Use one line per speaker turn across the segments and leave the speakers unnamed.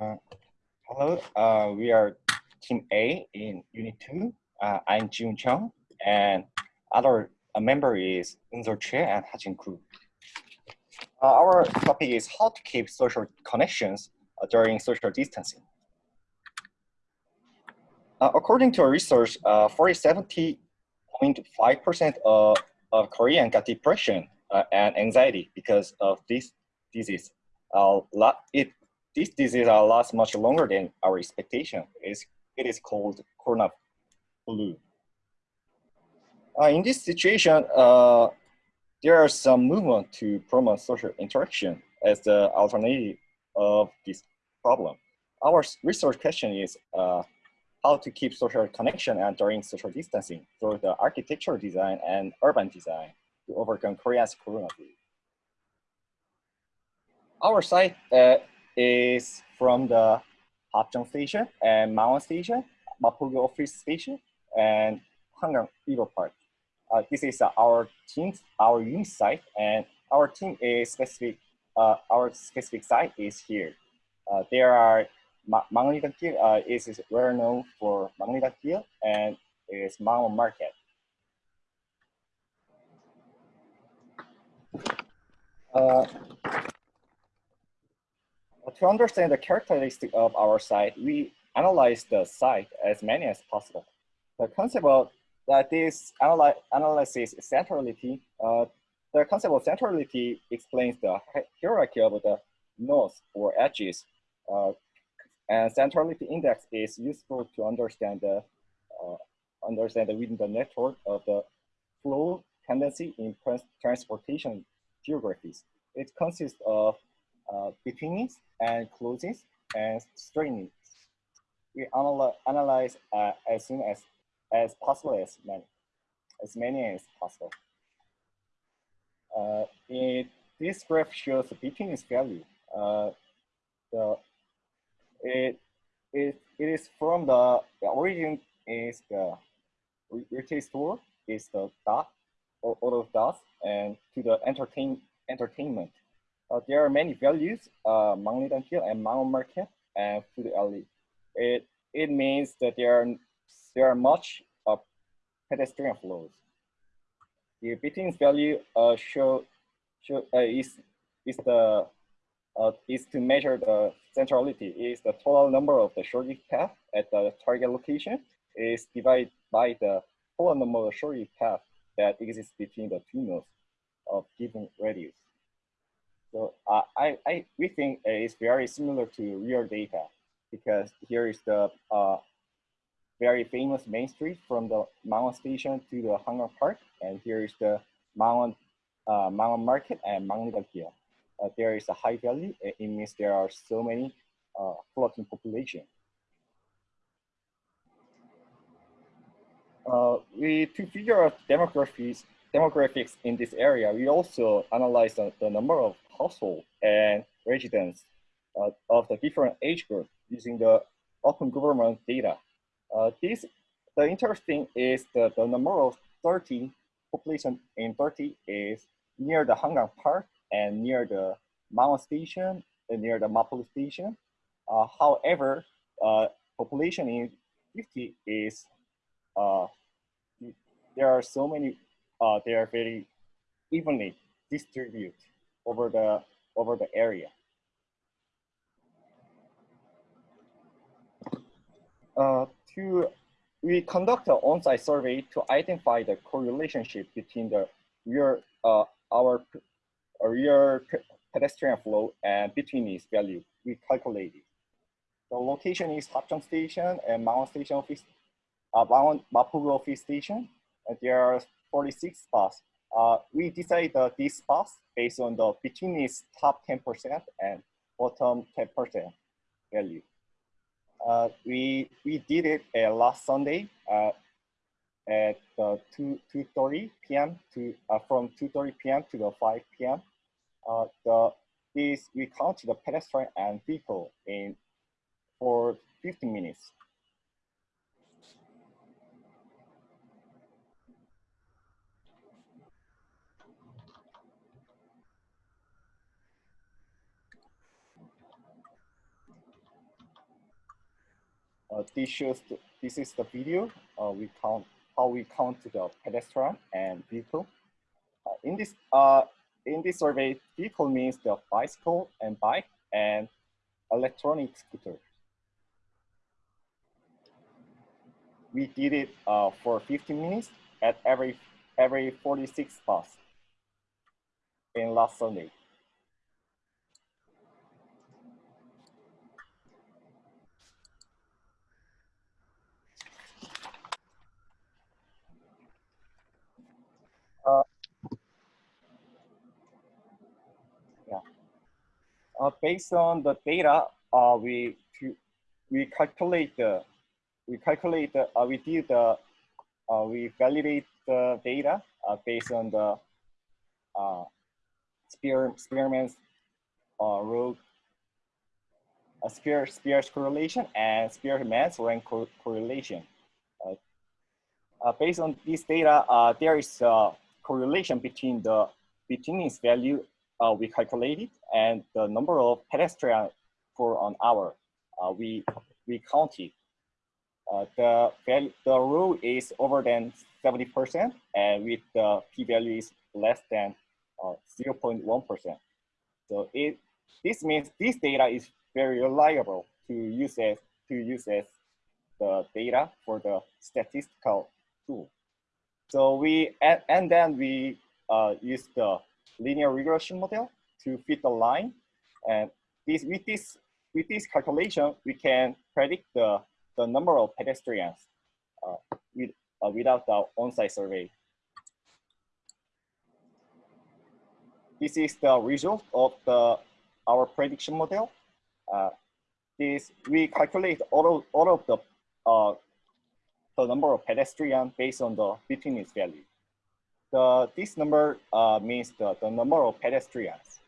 Uh, hello, uh, we are Team A in Unit 2. Uh, I'm Jun Chung, and other member is Unzo Che and Hajin Kru. Uh, our topic is how to keep social connections uh, during social distancing. Uh, according to a research, 40-70.5% of, of Korean got depression and anxiety because of this disease. it this disease lasts much longer than our expectation. It's, it is called corona flu. Uh, in this situation, uh, there are some movement to promote social interaction as the alternative of this problem. Our research question is uh, how to keep social connection and during social distancing through the architectural design and urban design to overcome Korea's corona flu. Our site uh, is from the Hapjeong Station and Mangwon Station, Mapo-gu Office Station, and Hangang Eagle Park. Uh, this is uh, our team, our unit site, and our team is specific. Uh, our specific site is here. Uh, there are Ma Mangnidakil uh, is, is well known for Mangnidakil and is Mangwon Market. Uh, to understand the characteristic of our site, we analyze the site as many as possible. The concept of that this analy analysis centrality, uh, the concept of centrality explains the hierarchy of the nodes or edges. Uh, and centrality index is useful to understand the uh, understand within the network of the flow tendency in transportation geographies. It consists of uh, and closeness and straightness. We analyze, uh, as soon as, as possible as many, as many as possible. Uh, it, this graph shows the betweenness value. Uh, the, it, it, it is from the, the origin is the retail store is the dot or of dots and to the entertain entertainment there are many values, uh, Hill and Mangwon Market and Food Alley. It, it means that there are, there are much uh, pedestrian flows. The betweenness value uh, show, show uh, is, is, the, uh, is to measure the centrality, is the total number of the shortest path at the target location is divided by the total number of shortest path that exists between the two nodes of given radius. So uh, I, I, we think it's very similar to real data because here is the uh, very famous main street from the Mangwon station to the Hangang Park. And here is the Mangwon, uh, Mangwon Market and Mangnida uh, there is a high value. It means there are so many uh, floating population. Uh, we, to figure out demographics, demographics in this area, we also analyze the, the number of household and residents uh, of the different age groups using the open government data. Uh, this, the interesting is that the number of 30 population in 30 is near the Hangang Park and near the Mangwon Station and near the Mapo-gu Station. Uh, however, uh, population in 50 is, uh, there are so many, uh, they are very evenly distributed over the, over the area. Uh, to, we conduct an on-site survey to identify the correlationship between the real, uh, our real pedestrian flow and betweenness value. We calculated. The location is Hapjeong Station and Mangwon Station uh, Mapo-gu office station. And there are 46 spots uh, we decided uh, these spots based on the betweenness top 10% and bottom 10% value. Uh, we, we did it uh, last Sunday uh, at uh, 2, 2.30 p.m. to, uh, from 2.30 p.m. to the 5 p.m. Uh, the, this, we counted the pedestrian and vehicle in for 15 minutes. Uh, this shows the, this is the video. Uh, we count how we count the pedestrian and vehicle. Uh, in this uh, in this survey, vehicle means the bicycle and bike and electronic scooter. We did it uh, for 15 minutes at every every 46 bus in last Sunday. Uh, yeah. Uh, based on the data, uh, we we calculate the we calculate the, uh, we did the uh, we validate the data uh, based on the uh, Spearman's uh, rho, uh, Spear, correlation and Spearman's rank co correlation. Uh, uh, based on this data, uh, there is a correlation between the betweenness value uh, we calculated and the number of pedestrians for an hour uh, we we counted. Uh, the the rule is over than 70% and with the p-value is less than 0.1%. So it this means this data is very reliable to use as to use as the data for the statistical tool. So we and, and then we uh, use the linear regression model to fit the line, and this with this with this calculation we can predict the the number of pedestrians uh, with, uh, without the on-site survey. This is the result of the our prediction model. Uh, this we calculate all of, all of the uh, the number of pedestrians based on the betweenness value. The this number uh, means the, the number of pedestrians.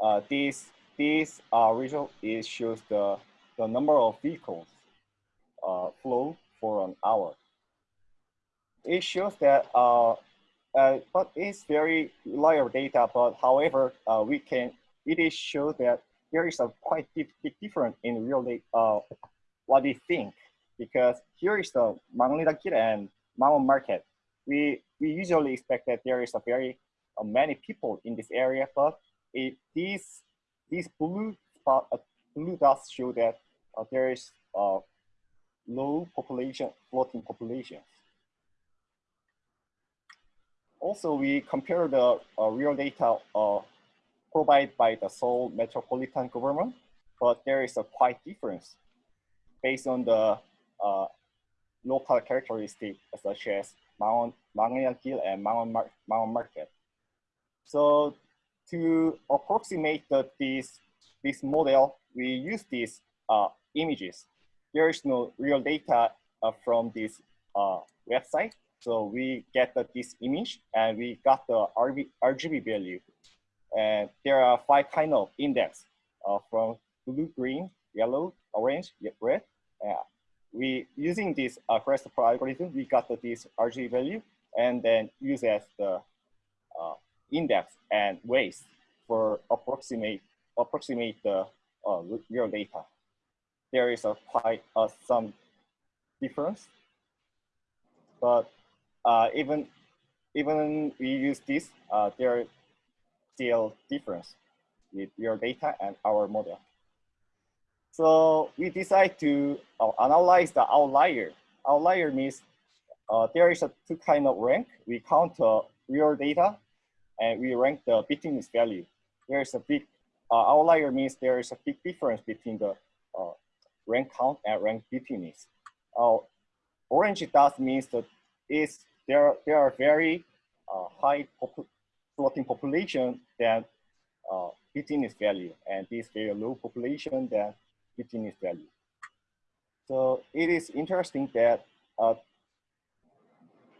Uh, this this uh, result is shows the the number of vehicles uh, flow for an hour. It shows that uh, uh, but it's very reliable data. But however, uh, we can it is show that there is a quite big difference in real data, uh, what we think because here is the Manglida and Mangwon market. We we usually expect that there is a very uh, many people in this area, but it these these blue spot uh, blue dots show that uh, there is a low population floating population. Also, we compare the uh, real data uh, provided by the Seoul metropolitan government, but there is a quite difference based on the uh, local characteristics such as Mount Gil and Mount, Mount Market. So to approximate the, this, this model, we use these uh, images. There is no real data uh, from this uh, website, so we get the, this image and we got the RB, RGB value. And there are five kind of index uh, from blue, green, yellow, orange, red. We using this uh, Christopher algorithm, we got the, this RGB value and then use as the uh, index and weights for approximate approximate the uh, real data. There is a quite uh, some difference, but uh, even even we use this, uh, there are still difference with your data and our model. So we decide to uh, analyze the outlier. Outlier means uh, there is a two kind of rank. We count uh, real data and we rank the betweenness value. There is a big uh, outlier means there is a big difference between the uh, rank count and rank betweenness. Uh, orange dots means that is there, there are very high pop floating population than uh, value, and this very low population than betweenness value. So it is interesting that uh,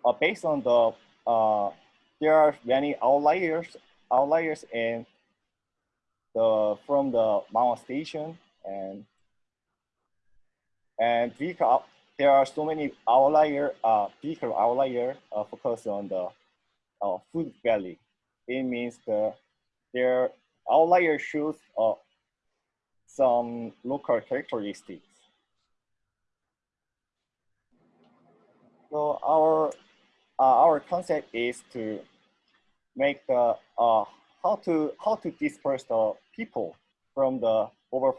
uh, based on the, uh, there are many outliers, outliers in the, from the Mount station and, and vehicle there are so many outlier, uh, vehicle outlier uh, focus on the uh, food valley. It means the their outlier shows uh, some local characteristics. So our uh, our concept is to make the uh, how to how to disperse the people from the over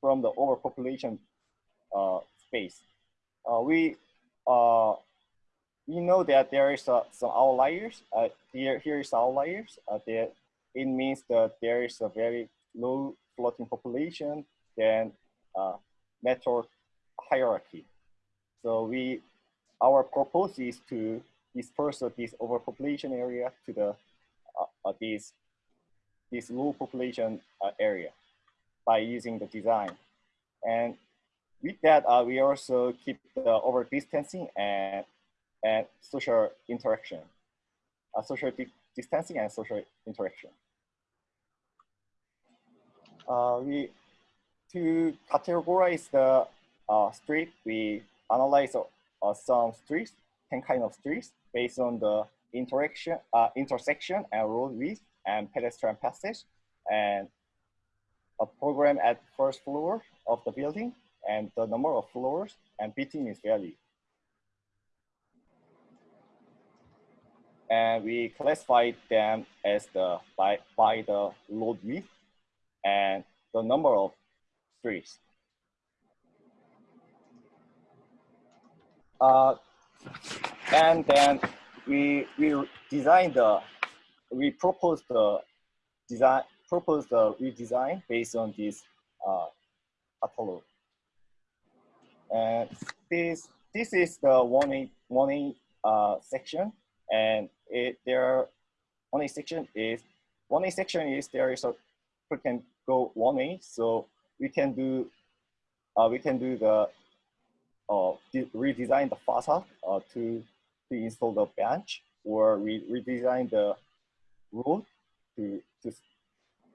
from the overpopulation uh, space. Uh, we uh, we know that there is uh, some outliers. Uh, here here is outliers. Uh, that it means that there is a very low floating population than uh, network hierarchy. So we our purpose is to disperse this overpopulation area to the uh, this this low population uh, area by using the design. And with that, uh, we also keep the over distancing and, and social interaction, uh, social di distancing and social interaction. Uh, we to categorize the uh, street, we analyze uh, some streets, 10 kind of streets based on the interaction, uh, intersection and road width and pedestrian passage and a program at first floor of the building and the number of floors and betweenness value. And we classify them as the by, by the load width and the number of streets. Uh, and then we we design the we propose the design propose the redesign based on this uh, catalog. And this this is the a one uh, section, and it there a section is a section is there is a we can go a so we can do uh, we can do the uh, redesign the facade uh, to to install the bench or re redesign the road to to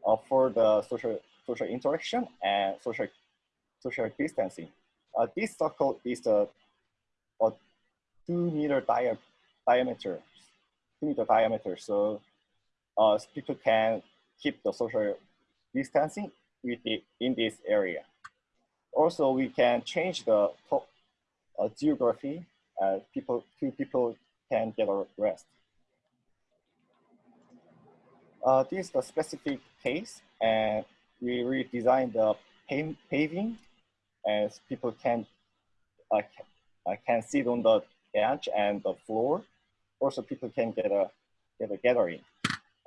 offer the social social interaction and social social distancing. Uh, this circle is a, a two meter dia diameter, two meter diameter. So uh, people can keep the social distancing with the, in this area. Also, we can change the uh, geography. Uh, people, two people can get a rest. Uh, this is the specific case, and we redesigned the paving as people can uh, uh, can sit on the bench and the floor. Also, people can get a get a gathering,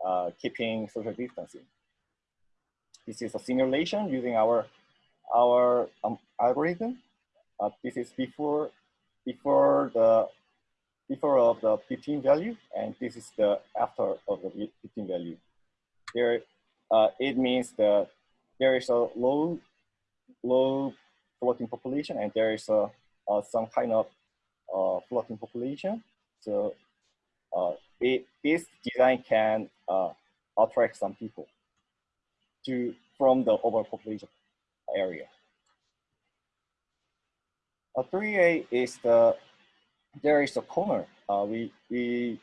uh, keeping social distancing. This is a simulation using our our um, algorithm. Uh, this is before before the before of the 15 value, and this is the after of the 15 value. There, uh, it means that there is a low low floating population and there is a, uh, some kind of uh, floating population. So uh, it, this design can uh, attract some people to from the overpopulation area. A 3A is the, there is a corner. Uh, we, we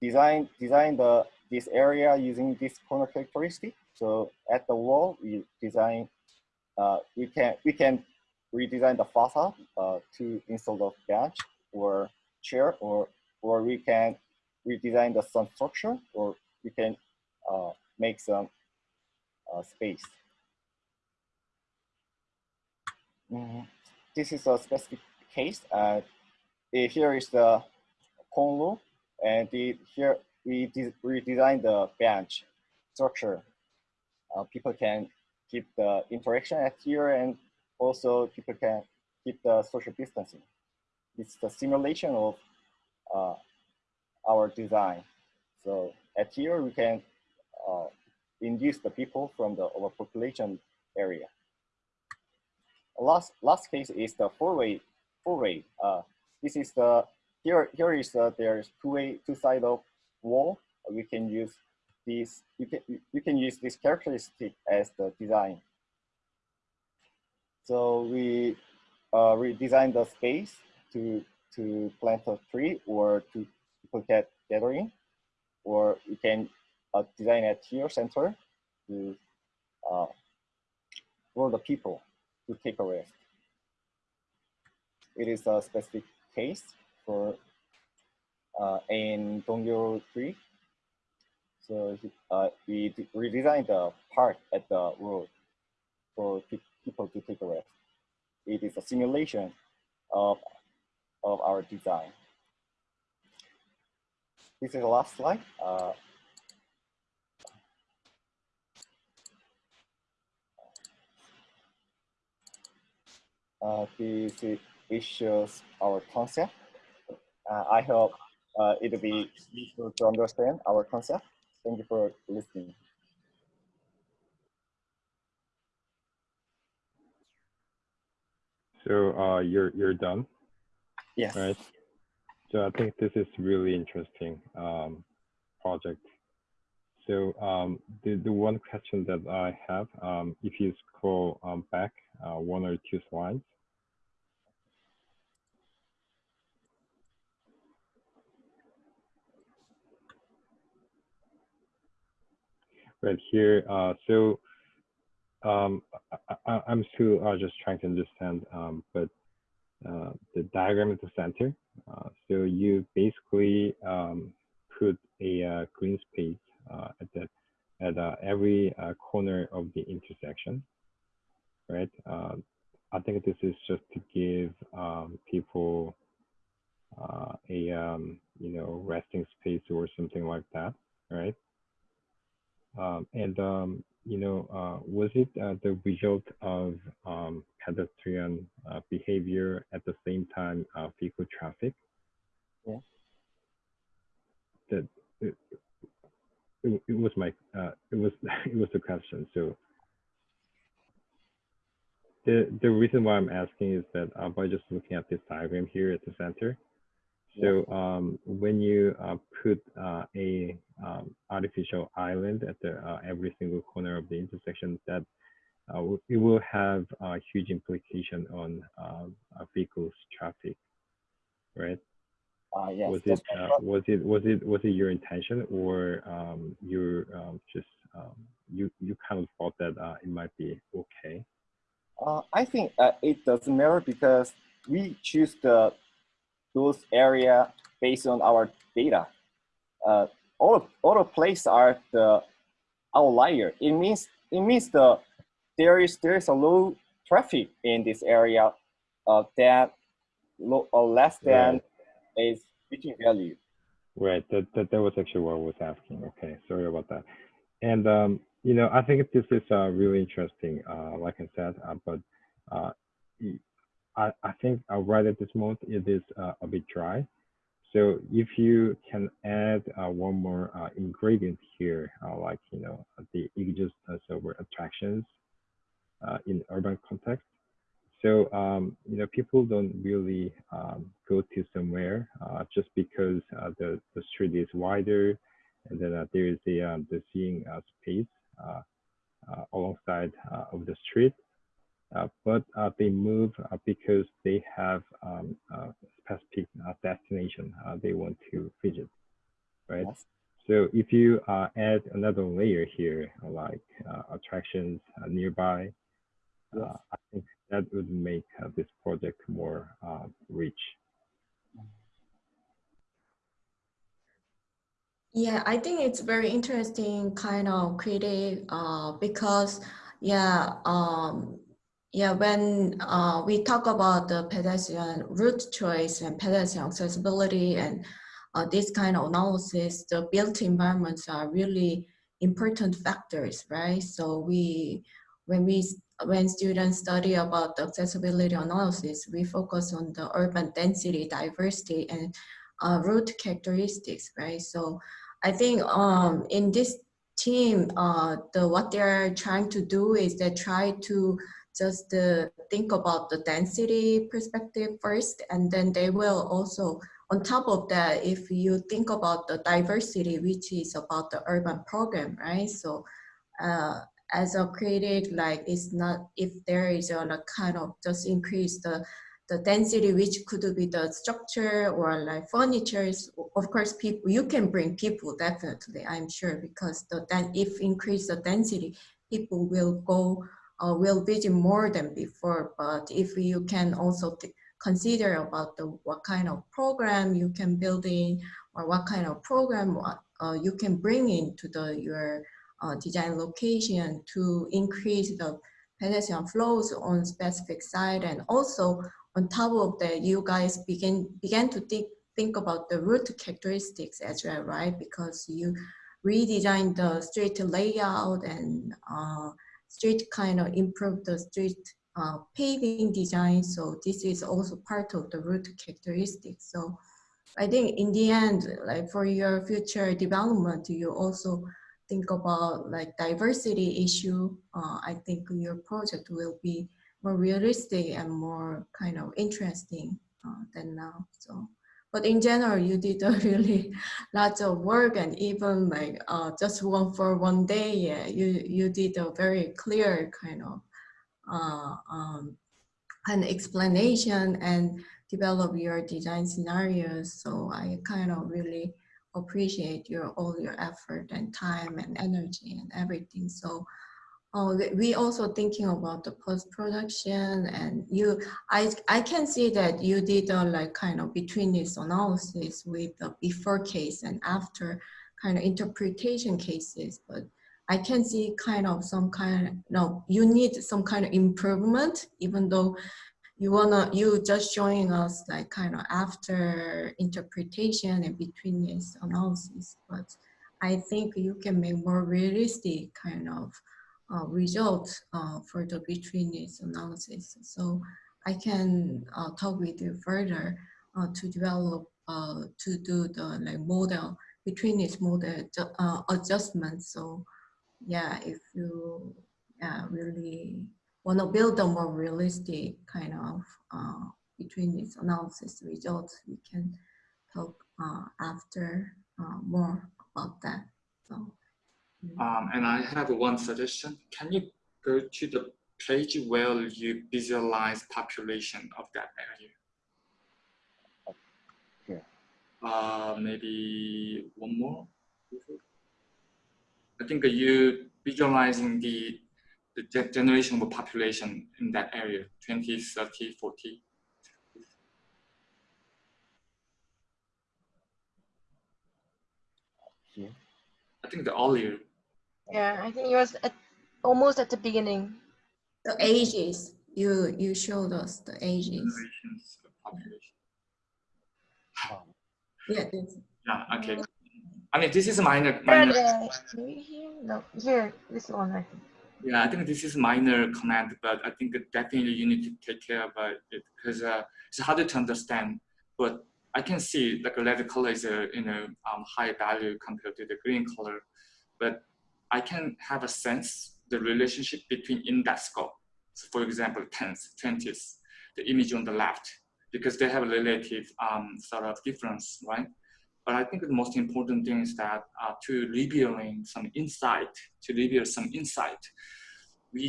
design, design the, this area using this corner characteristic. So at the wall, we design, uh, we can, we can redesign the facade uh, to install the bench or chair, or or we can redesign the sun structure, or we can uh, make some uh, space. Mm -hmm. This is a specific case. Uh, here is the Conlo, and the, here we redesign the bench structure. Uh, people can keep the interaction at here and also people can keep the social distancing. It's the simulation of uh, our design. So at here we can uh, induce the people from the overpopulation area. Last last case is the four-way four-way. Uh, this is the here here is the there's two-way two side of wall. We can use this you can you can use this characteristic as the design so we uh, redesigned the space to to plant a tree or to get gathering, or you can uh, design a tier center to uh, for the people to take a rest. It is a specific case for uh, in Donggyeol 3. So uh, we redesigned the park at the road for people to take a rest. It is a simulation of, of our design. This is the last slide. Uh, uh, this shows our concept. Uh, I hope uh, it'll be useful to understand our concept. Thank you for listening.
So uh, you're you're done.
Yes.
Right. So I think this is really interesting um, project. So um, the the one question that I have, um, if you scroll um, back uh, one or two slides, right here. Uh, so um, I, am still uh, just trying to understand, um, but uh, the diagram at the center. Uh, so you basically um, put a uh, green space uh, at the at every corner of the intersection, right? I think this is just to give um, people a um, you know resting space or something like that, right? Um, and um, you know, uh, was it uh, the result of um, pedestrian uh, behavior at the same time uh, vehicle traffic?
Yeah.
That it, it, it was my uh, it was it was the question. So the the reason why I'm asking is that uh, by just looking at this diagram here at the center, so um, when you uh, put uh, a um, artificial island at the uh, every single corner of the intersection, that uh, it will have a huge implication on um, vehicles traffic, right?
Uh, yes,
was it uh, was it was it was it your intention or um, you um, just um, you you kind of thought that uh, it might be okay?
Uh, I think uh, it doesn't matter because we choose the those area based on our data. Uh, all all the places are the outlier. It means it means the there is there is a low traffic in this area uh, that low, or less than right. is reaching value.
Right. That, that that was actually what I was asking. Okay. Sorry about that. And um, you know, I think this is uh, really interesting. Uh, like I said, uh, but uh, I, I think uh, right at this moment it is uh, a bit dry. So if you can add uh, one more uh, ingredient here, uh, like you know the images over attractions uh, in urban context. So um, you know people don't really um, go to somewhere just because the the street is wider, and then there is the um, the seeing space alongside of the street. Uh, but uh, they move uh, because they have um, a specific destination they want to visit, right? Yes. So if you add another layer here, like attractions nearby, yes. I think that would make this project more rich.
Yeah, I think it's very interesting kind of creative uh, because yeah, um, yeah, when uh, we talk about the pedestrian route choice and pedestrian accessibility and uh, this kind of analysis, the built environments are really important factors, right? So we, when we, when students study about the accessibility analysis, we focus on the urban density, diversity, and uh, route characteristics, right? So I think um, in this team, uh, the what they're trying to do is they try to just uh, think about the density perspective first, and then they will also, on top of that, if you think about the diversity, which is about the urban program, right? So uh, as a creative, like it's not, if there is a like, kind of just increase the the density, which could be the structure or like furniture. Of course, people you can bring people definitely, I'm sure, because the then if increase the density, people will go uh, will visit more than before. But if you can also consider about the what kind of program you can build in or what kind of program uh, you can bring into the your uh, design location to increase the pedestrian flows on specific site and also on top of that you guys begin began to think think about the route characteristics as well right because you redesign the street layout and uh, street kind of improve the street uh, paving design. So this is also part of the route characteristics. So I think in the end, like for your future development, you also think about like diversity issue. Uh, I think your project will be more realistic and more kind of interesting uh, than now. So, but in general, you did a really lots of work and even like uh, just one for one day, yeah, you you did a very clear kind of uh, um, an explanation and develop your design scenarios. So I kind of really appreciate your all your effort and time and energy and everything. So uh, we also thinking about the post production and you I I can see that you did a like kind of betweenness analysis with the before case and after kind of interpretation cases, but I can see kind of some kind of, no, you need some kind of improvement, even though you wanna, you just showing us like kind of after interpretation and betweenness analysis, but I think you can make more realistic kind of uh, results uh, for the betweenness analysis. So I can uh, talk with you further uh, to develop, uh, to do the like model betweenness model uh. So yeah, if you yeah, really want to build a more realistic kind of uh, betweenness analysis results, we can talk uh, after more about that. So,
um, and I have one suggestion. Can you go to the page where you visualize population of that area?
Yeah.
Uh, maybe one more. I think you visualizing the, the generation of population in that area, 20, 30, 40.
Yeah.
I think the earlier.
Yeah, I think it was at, almost at the beginning.
The ages, you you showed us the ages.
Generations of population.
Yeah,
Yeah, okay. I mean, this is minor.
Here,
minor
maybe? No, here, this one, I think.
Yeah, I think this is minor comment, but I think definitely you need to take care about it because uh, it's harder to understand. But I can see like a red color is a you know um, high value compared to the green color, but I can have a sense the relationship between index score. So for example, tens, twenties, the image on the left, because they have a relative um, sort of difference, right? But I think the most important thing is that uh, to revealing some insight, to reveal some insight, we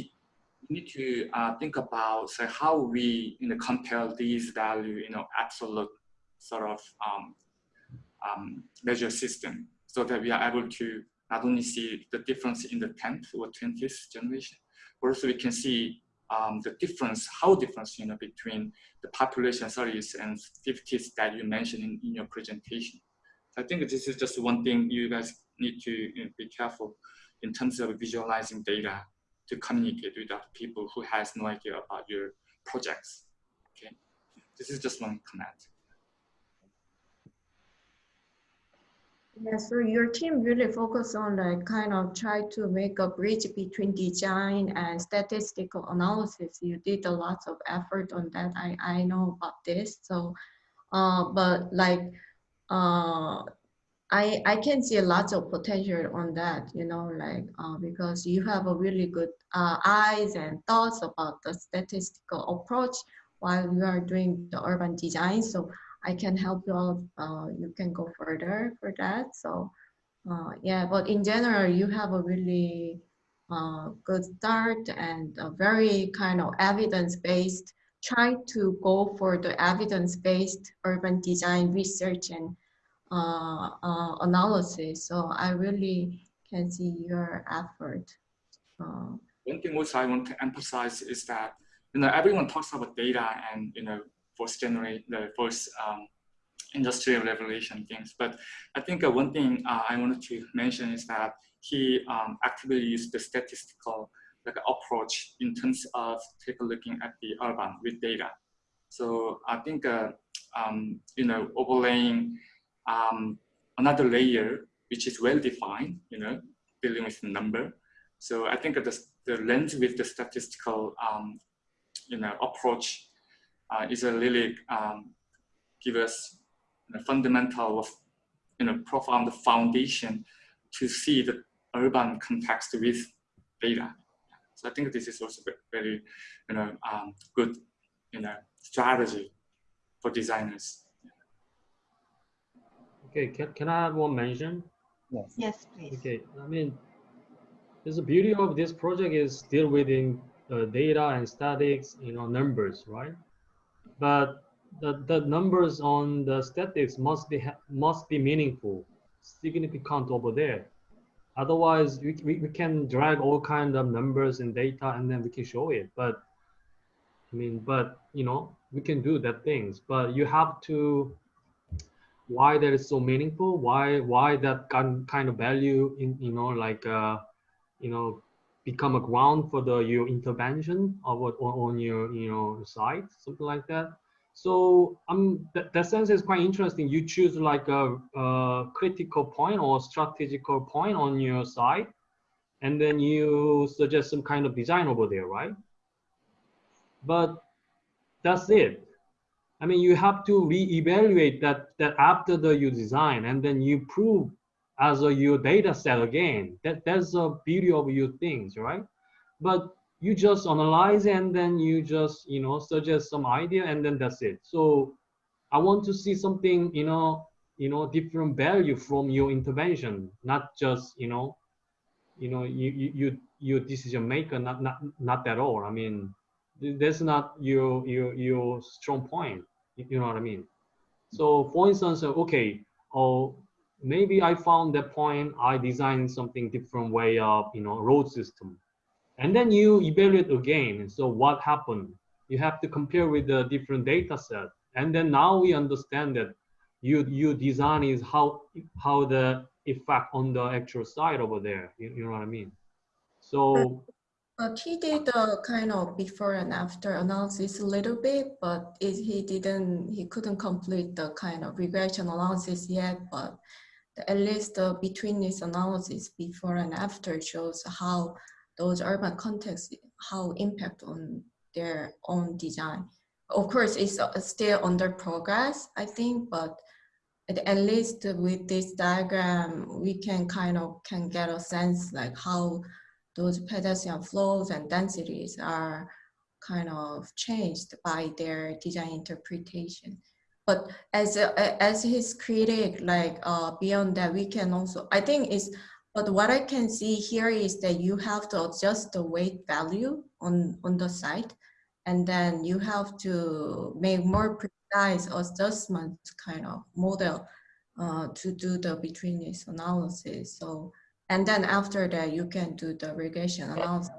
need to uh, think about say, how we you know, compare these value, you know, absolute sort of um, um, measure system so that we are able to not only see the difference in the 10th or 20th generation, also we can see um, the difference, how difference, you know, between the population 30s and 50s that you mentioned in, in your presentation. I think this is just one thing you guys need to you know, be careful in terms of visualizing data to communicate with other people who has no idea about your projects. Okay, this is just one comment.
Yeah, so your team really focus on like kind of try to make a bridge between design and statistical analysis. You did a lot of effort on that. I, I know about this. So, uh, but like uh, I I can see a lot of potential on that, you know, like uh, because you have a really good uh, eyes and thoughts about the statistical approach while you are doing the urban design. So I can help you out. Uh, you can go further for that. So uh, yeah, but in general, you have a really uh, good start and a very kind of evidence-based try to go for the evidence-based urban design research and uh, uh, analysis. So I really can see your effort. Uh,
one thing also I want to emphasize is that you know everyone talks about data and you know first generate the first um, industrial revolution things, but I think uh, one thing uh, I wanted to mention is that he um, actively used the statistical like approach in terms of take a looking at the urban with data. So I think uh, um, you know overlaying um, another layer which is well defined, you know, dealing with the number. So I think the, the lens with the statistical, um, you know, approach uh, is a really um, give us a fundamental, of, you know, profound foundation to see the urban context with data. So I think this is also very, you know, um, good, you know, strategy for designers.
Okay, can, can I have one mention?
Yes.
Yes, please.
Okay, I mean, the beauty of this project is still within uh, data and statics, you know, numbers, right? But the, the numbers on the statics must be must be meaningful, significant over there. Otherwise, we, we, we can drag all kind of numbers and data and then we can show it. But I mean, but you know, we can do that things, but you have to why that is so meaningful why why that kind of value in you know like uh you know become a ground for the your intervention of on your you know site something like that. So um that, that sense is quite interesting. You choose like a, a critical point or strategical point on your site and then you suggest some kind of design over there right? But that's it. I mean, you have to reevaluate that that after the you design, and then you prove as a your data set again. That that's the beauty of your things, right? But you just analyze and then you just you know suggest some idea and then that's it. So I want to see something you know you know different value from your intervention, not just you know you know you you you your decision maker, not not not at all. I mean that's not your your your strong point you know what i mean so for instance okay oh maybe i found that point i designed something different way of you know road system. And then you evaluate again. So what happened? You have to compare with the different data set. And then now we understand that you you design is how how the effect on the actual side over there. You, you know what i mean? So
he did a kind of before and after analysis a little bit, but it, he didn't, he couldn't complete the kind of regression analysis yet, but the, at least the betweenness analysis before and after shows how those urban contexts, how impact on their own design. Of course, it's uh, still under progress, I think, but at least with this diagram, we can kind of can get a sense like how those pedestrian flows and densities are kind of changed by their design interpretation. But as as his critic, like uh, beyond that, we can also, I think is, but what I can see here is that you have to adjust the weight value on, on the site, and then you have to make more precise adjustment kind of model uh, to do the betweenness analysis. So and then after that, you can do the regression analysis,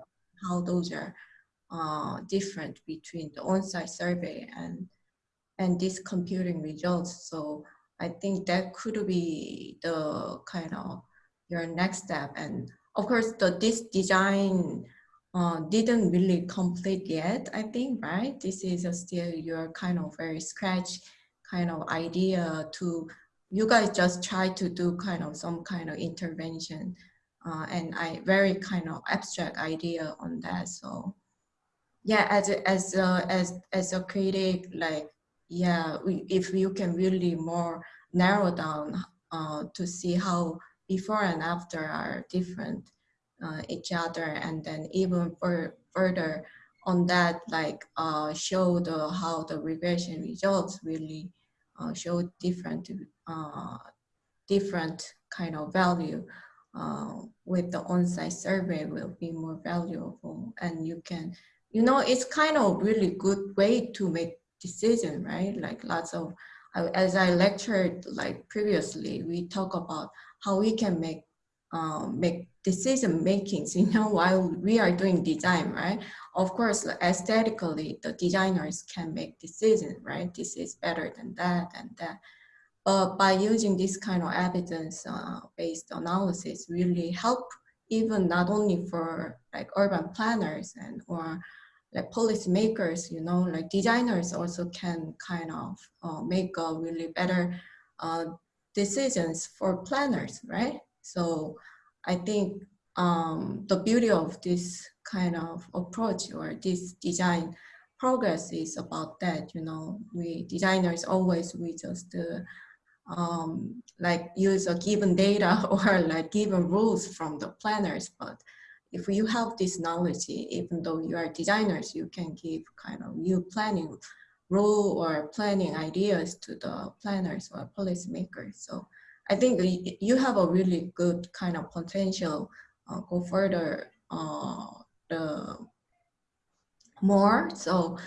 how those are uh, different between the on-site survey and, and these computing results. So I think that could be the kind of your next step. And of course, the this design uh, didn't really complete yet, I think, right? This is still your kind of very scratch kind of idea to you guys just try to do kind of some kind of intervention uh, and I very kind of abstract idea on that. So yeah, as as a, as as a critic, like yeah, we, if you can really more narrow down uh, to see how before and after are different uh, each other, and then even for, further on that, like uh, show the how the regression results really uh, show different uh, different kind of value uh, with the on-site survey will be more valuable and you can you know it's kind of really good way to make decision right like lots of as i lectured like previously we talk about how we can make uh, make decision makings, you know, while we are doing design, right? Of course, aesthetically, the designers can make decisions, right? This is better than that and that. But by using this kind of evidence-based uh, analysis really help even not only for like urban planners and or like policymakers, you know, like designers also can kind of uh, make a really better uh, decisions for planners, right? So I think um, the beauty of this kind of approach or this design progress is about that, you know, we designers always, we just uh, um, like use a given data or like given rules from the planners. But if you have this knowledge, even though you are designers, you can give kind of new planning role or planning ideas to the planners or policymakers. So I think you have a really good kind of potential uh, go further uh, the more. So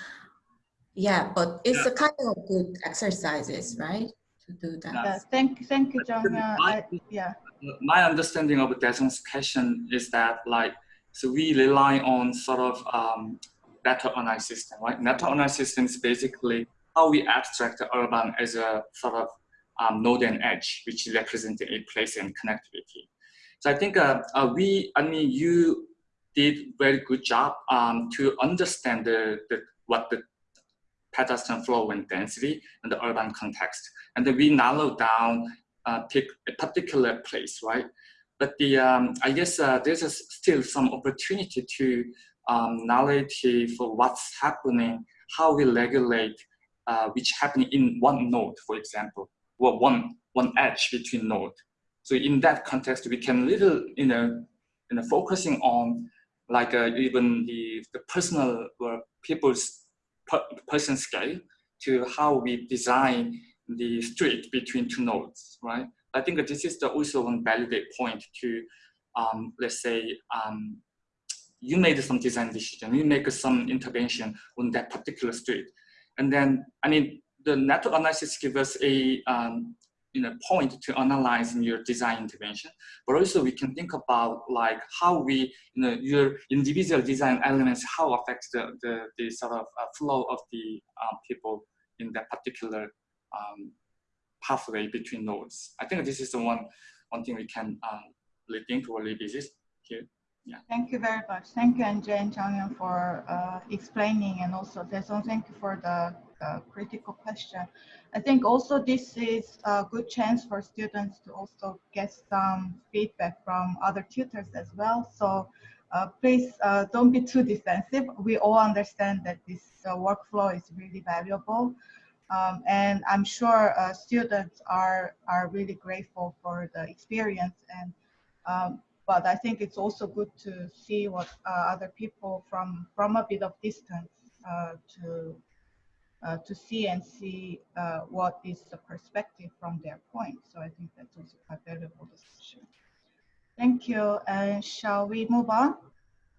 yeah, but it's
yeah.
a kind of good exercises, right? to do that.
Yeah, thank, you, thank you, John. Uh, I, yeah.
My understanding of Daesung's question is that like, so we rely on sort of um, network analysis system, right? Network analysis system is basically how we abstract the urban as a sort of um, node and edge, which represent a place and connectivity. So I think uh, uh, we, I mean, you did very good job um, to understand the, the, what the pedestrian flow and density in the urban context. And then we narrow down, uh, pick a particular place, right? But the, um, I guess uh, there's still some opportunity to um, for what's happening, how we regulate uh, which happening in one node, for example, or one, one edge between node. So in that context, we can little, you know, you know focusing on like uh, even the, the personal or people's per person scale to how we design the street between two nodes, right? I think this is the also one validate point to, um, let's say, um, you made some design decision, you make some intervention on that particular street. And then, I mean, the network analysis gives us a um, you know, point to analyze in your design intervention, but also we can think about like how we, you know, your individual design elements, how affects the, the, the sort of uh, flow of the uh, people in that particular um, pathway between nodes. I think this is the one, one thing we can um, really think or revisit here. Yeah.
Thank you very much. Thank you, Andre and Changyun, for uh, explaining, and also Daesung, thank you for the uh, critical question. I think also this is a good chance for students to also get some feedback from other tutors as well. So uh, please uh, don't be too defensive. We all understand that this uh, workflow is really valuable. Um, and I'm sure uh, students are, are really grateful for the experience. And um, But I think it's also good to see what uh, other people from, from a bit of distance to uh, to see and see uh, what is the perspective from their point. So I think that's also quite valuable discussion. Thank you. And shall we move on?